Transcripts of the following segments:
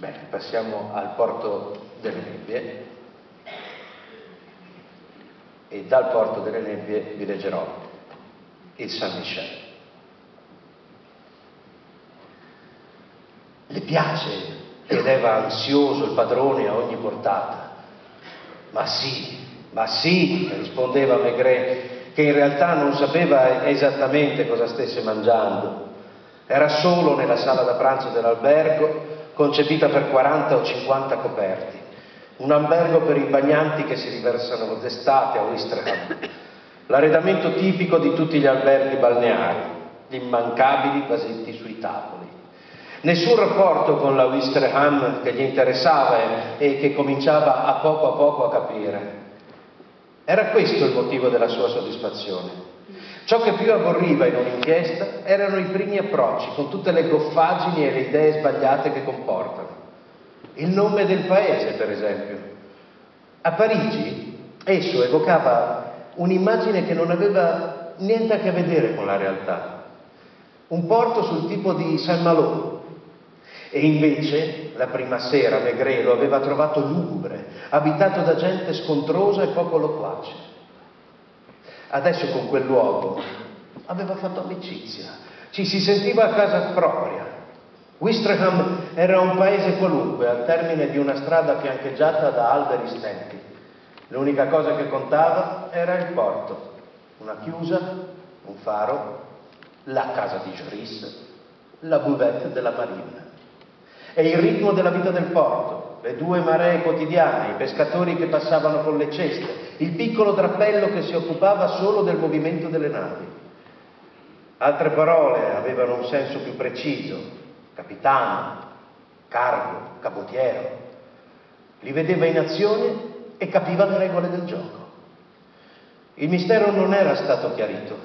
Bene, passiamo al porto delle nebbie e dal porto delle nebbie vi leggerò il San Michel. Le piace? chiedeva ansioso il padrone a ogni portata. Ma sì, ma sì, rispondeva Maigret, che in realtà non sapeva esattamente cosa stesse mangiando. Era solo nella sala da pranzo dell'albergo, concepita per 40 o 50 coperti. Un albergo per i bagnanti che si riversano d'estate a Ouistreham. L'arredamento tipico di tutti gli alberghi balneari, gli immancabili vasetti sui tavoli. Nessun rapporto con la Ouistreham che gli interessava e che cominciava a poco a poco a capire. Era questo il motivo della sua soddisfazione. Ciò che più aborriva in un'inchiesta erano i primi approcci, con tutte le goffaggini e le idee sbagliate che comportano. Il nome del paese, per esempio. A Parigi esso evocava un'immagine che non aveva niente a che vedere con la realtà. Un porto sul tipo di Saint-Malo. E invece, la prima sera, Maigret lo aveva trovato lugubre, abitato da gente scontrosa e poco loquace. Adesso con quel luogo aveva fatto amicizia, ci si sentiva a casa propria. Wistreham era un paese qualunque, al termine di una strada fiancheggiata da alberi stenti. L'unica cosa che contava era il porto, una chiusa, un faro, la casa di Joris, la buvette della marina. E il ritmo della vita del porto, le due maree quotidiane, i pescatori che passavano con le ceste, il piccolo drappello che si occupava solo del movimento delle navi. Altre parole avevano un senso più preciso, capitano, cargo, capotiero. Li vedeva in azione e capiva le regole del gioco. Il mistero non era stato chiarito.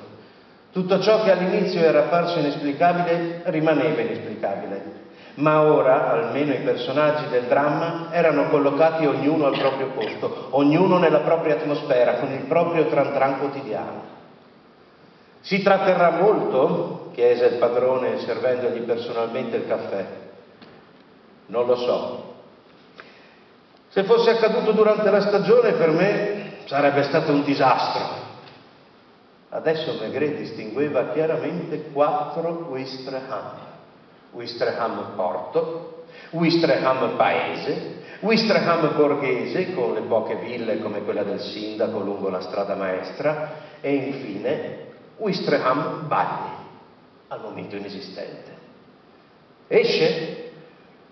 Tutto ciò che all'inizio era apparso inesplicabile rimaneva inesplicabile ma ora almeno i personaggi del dramma erano collocati ognuno al proprio posto, ognuno nella propria atmosfera, con il proprio tran tran quotidiano. Si tratterrà molto? chiese il padrone servendogli personalmente il caffè. Non lo so. Se fosse accaduto durante la stagione per me sarebbe stato un disastro. Adesso Maigret distingueva chiaramente quattro Wistreham Wistreham Porto, Wistreham Paese, Wistreham Borghese con le poche ville come quella del sindaco lungo la strada maestra e infine Wistreham Bagni, al momento inesistente. Esce?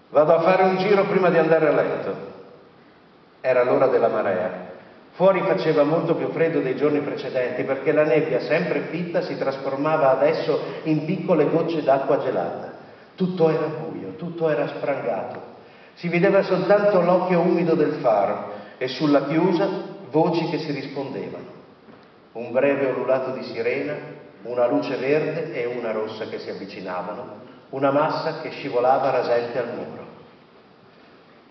Vado a fare un giro prima di andare a letto. Era l'ora della marea. Fuori faceva molto più freddo dei giorni precedenti perché la nebbia, sempre fitta, si trasformava adesso in piccole gocce d'acqua gelata. Tutto era buio, tutto era sprangato. Si vedeva soltanto l'occhio umido del faro e sulla chiusa voci che si rispondevano. Un breve ululato di sirena, una luce verde e una rossa che si avvicinavano, una massa che scivolava rasente al muro.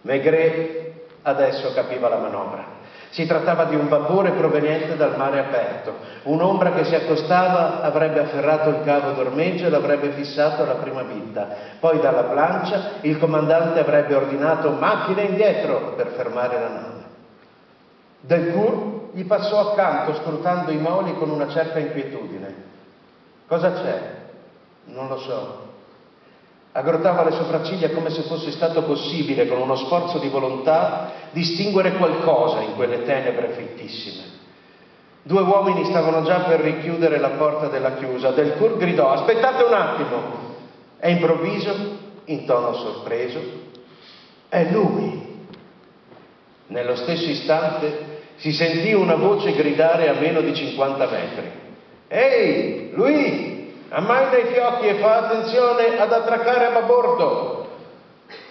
Maigret adesso capiva la manovra. Si trattava di un vapore proveniente dal mare aperto. Un'ombra che si accostava avrebbe afferrato il cavo d'ormeggio e l'avrebbe fissato alla prima bitta. Poi dalla plancia il comandante avrebbe ordinato macchine indietro per fermare la nave. Delcourt gli passò accanto scrutando i moli con una certa inquietudine. Cosa c'è? Non lo so. Aggrottava le sopracciglia come se fosse stato possibile, con uno sforzo di volontà, distinguere qualcosa in quelle tenebre fittissime. Due uomini stavano già per richiudere la porta della chiusa. Del Cur gridò, aspettate un attimo. E improvviso, in tono sorpreso, è lui. Nello stesso istante si sentì una voce gridare a meno di 50 metri. Ehi, lui! Ammaina i fiocchi e fa attenzione ad attraccare a babordo.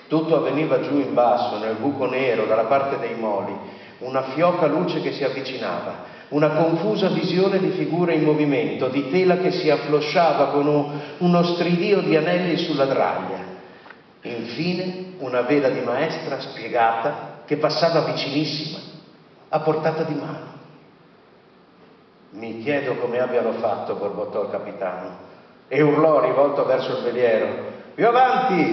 Tutto avveniva giù in basso, nel buco nero, dalla parte dei moli, una fioca luce che si avvicinava, una confusa visione di figure in movimento, di tela che si afflosciava con un, uno stridio di anelli sulla draglia. Infine una vela di maestra spiegata che passava vicinissima, a portata di mano. Mi chiedo come abbiano fatto, borbottò il capitano e urlò rivolto verso il veliero, più avanti!